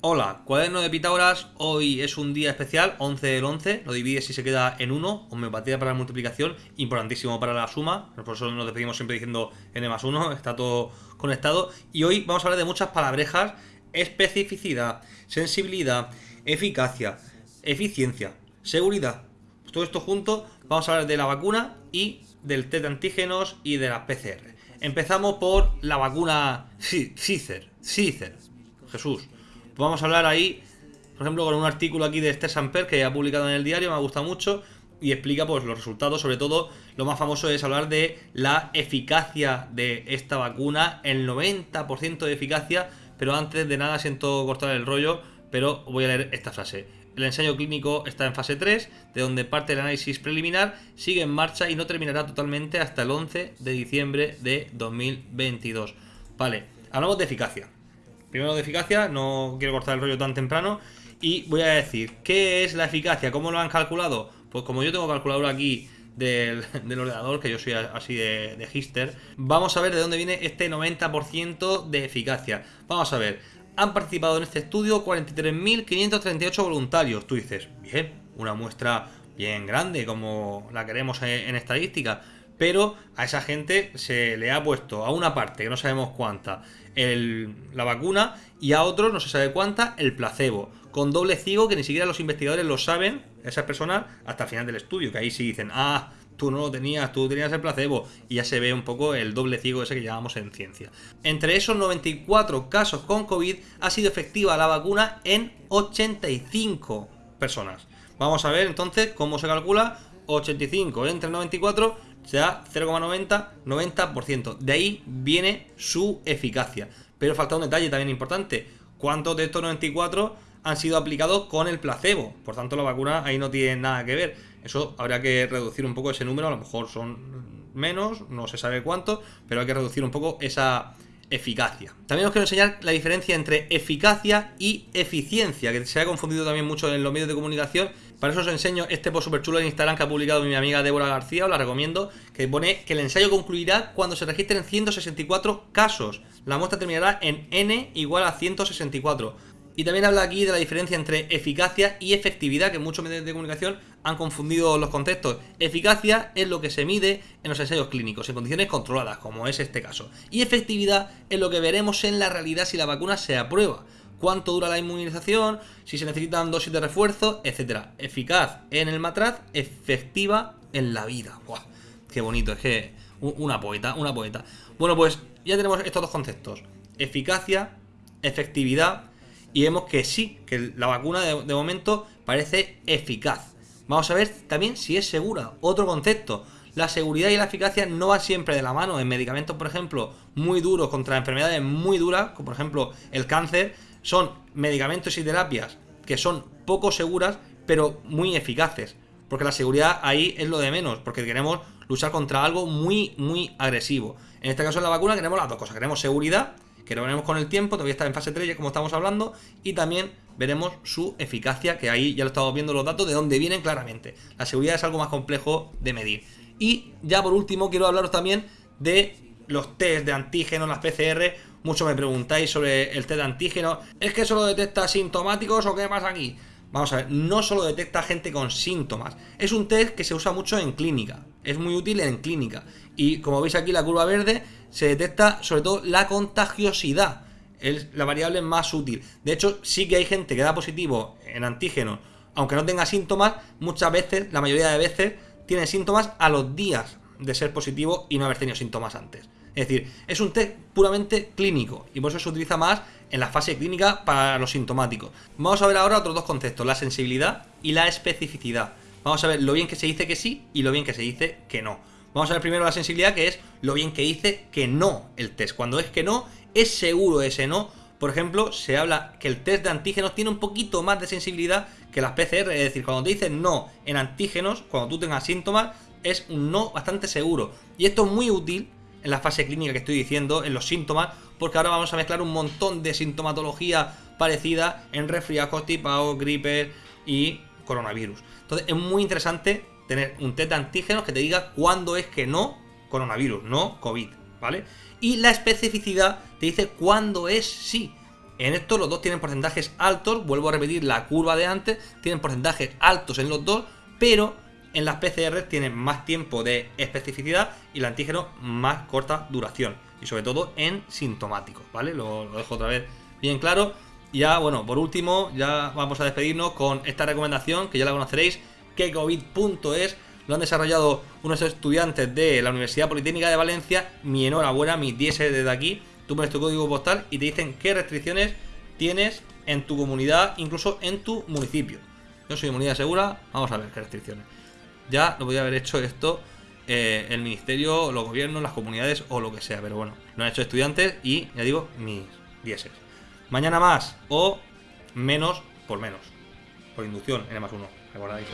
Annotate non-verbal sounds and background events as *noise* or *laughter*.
Hola, cuaderno de Pitágoras, hoy es un día especial, 11 del 11, lo divides y se queda en 1, homeopatía para la multiplicación, importantísimo para la suma, por eso nos despedimos siempre diciendo n más 1, *laughs* está todo conectado, y hoy vamos a hablar de muchas palabrejas, especificidad, sensibilidad, eficacia, eficiencia, seguridad, todo esto junto, vamos a hablar de la vacuna y del test de antígenos y de las PCR. Empezamos por la vacuna Cicer, Cicer, Jesús vamos a hablar ahí, por ejemplo, con un artículo aquí de Esther Samper que ha publicado en el diario, me ha gustado mucho y explica pues los resultados, sobre todo lo más famoso es hablar de la eficacia de esta vacuna, el 90% de eficacia, pero antes de nada siento cortar el rollo, pero voy a leer esta frase. El ensayo clínico está en fase 3, de donde parte el análisis preliminar, sigue en marcha y no terminará totalmente hasta el 11 de diciembre de 2022. Vale, hablamos de eficacia. Primero de eficacia, no quiero cortar el rollo tan temprano. Y voy a decir, ¿qué es la eficacia? ¿Cómo lo han calculado? Pues como yo tengo calculadora aquí del, *laughs* ordenador, que yo soy así de, de hister, vamos a ver de dónde viene este 90% de eficacia. Vamos a ver, han participado en este estudio 43.538 voluntarios. Tú dices, bien, una muestra bien grande como la queremos en estadística pero a esa gente se le ha puesto a una parte, que no sabemos cuánta, la vacuna y a otros, no se sabe cuánta, el placebo, con doble ciego que ni siquiera los investigadores lo saben, esas personas, hasta el final del estudio, que ahí sí dicen, ah, tú no lo tenías, tú tenías el placebo, y ya se ve un poco el doble ciego ese que llamamos en ciencia. Entre esos 94 casos con COVID ha sido efectiva la vacuna en 85 personas. Vamos a ver entonces cómo se calcula 85 entre 94 se da 0,90, 90%. De ahí viene su eficacia. Pero falta un detalle también importante. ¿Cuántos de estos 94 han sido aplicados con el placebo? Por tanto, la vacuna ahí no tiene nada que ver. Eso habría que reducir un poco ese número. A lo mejor son menos, no se sabe cuánto, pero hay que reducir un poco esa eficacia. También os quiero enseñar la diferencia entre eficacia y eficiencia, que se ha confundido también mucho en los medios de comunicación. Para eso os enseño este post super chulo en Instagram que ha publicado mi amiga Débora García, os la recomiendo, que pone que el ensayo concluirá cuando se registren 164 casos. La muestra terminará en n igual a 164. Y también habla aquí de la diferencia entre eficacia y efectividad, que muchos medios de comunicación han confundido los conceptos. Eficacia es lo que se mide en los ensayos clínicos, en condiciones controladas, como es este caso. Y efectividad es lo que veremos en la realidad si la vacuna se aprueba. Cuánto dura la inmunización, si se necesitan dosis de refuerzo, etc. Eficaz en el matraz, efectiva en la vida. ¡Buah! Qué bonito, es que una poeta, una poeta. Bueno, pues ya tenemos estos dos conceptos. Eficacia, efectividad y vemos que sí, que la vacuna de, momento parece eficaz. Vamos a ver también si es segura. Otro concepto. La seguridad y la eficacia no van siempre de la mano. En medicamentos, por ejemplo, muy duros contra enfermedades muy duras, como por ejemplo el cáncer, son medicamentos y terapias que son poco seguras, pero muy eficaces. Porque la seguridad ahí es lo de menos, porque queremos luchar contra algo muy, muy agresivo. En este caso en la vacuna queremos las dos cosas. Queremos seguridad que lo veremos con el tiempo, todavía está en fase 3 como estamos hablando, y también veremos su eficacia, que ahí ya lo estamos viendo los datos de dónde vienen claramente. La seguridad es algo más complejo de medir. Y ya por último quiero hablaros también de los test de antígenos, las PCR. Muchos me preguntáis sobre el test de antígenos. ¿Es que solo detecta sintomáticos o qué pasa aquí? Vamos a ver, no solo detecta gente con síntomas, es un test que se usa mucho en clínica, es muy útil en clínica. Y como veis aquí la curva verde, se detecta sobre todo la contagiosidad, es la variable más útil. De hecho, sí que hay gente que da positivo en antígenos, aunque no tenga síntomas, muchas veces, la mayoría de veces, tiene síntomas a los días de ser positivo y no haber tenido síntomas antes. Es decir, es un test puramente clínico y por eso se utiliza más en la fase clínica para los sintomáticos. Vamos a ver ahora otros dos conceptos, la sensibilidad y la especificidad. Vamos a ver lo bien que se dice que sí y lo bien que se dice que no. Vamos a ver primero la sensibilidad, que es lo bien que dice que no el test. Cuando es que no, es seguro ese no. Por ejemplo, se habla que el test de antígenos tiene un poquito más de sensibilidad que las PCR. Es decir, cuando te dicen no en antígenos, cuando tú tengas síntomas, es un no bastante seguro. Y esto es muy útil en la fase clínica que estoy diciendo, en los síntomas, porque ahora vamos a mezclar un montón de sintomatología parecida en resfriados constipados, gripes y coronavirus. Entonces es muy interesante tener un test de antígenos que te diga cuándo es que no coronavirus, no COVID, ¿vale? Y la especificidad te dice cuándo es sí. En esto los dos tienen porcentajes altos, vuelvo a repetir la curva de antes, tienen porcentajes altos en los dos, pero en las PCR tienen más tiempo de especificidad y el antígeno más corta duración. Y sobre todo en sintomáticos, ¿vale? Lo, dejo otra vez bien claro. Y ya, bueno, por último, ya vamos a despedirnos con esta recomendación que ya la conoceréis, que covid.es lo han desarrollado unos estudiantes de la Universidad Politécnica de Valencia. Mi enhorabuena, mi 10 desde aquí. Tú pones tu código postal y te dicen qué restricciones tienes en tu comunidad, incluso en tu municipio. Yo soy comunidad segura, vamos a ver qué restricciones. Ya lo podía haber hecho esto eh, el ministerio, los gobiernos, las comunidades o lo que sea, pero bueno, lo han hecho estudiantes y ya digo, mis 10 Mañana más o menos por menos. Por inducción, N más uno. Recordáis.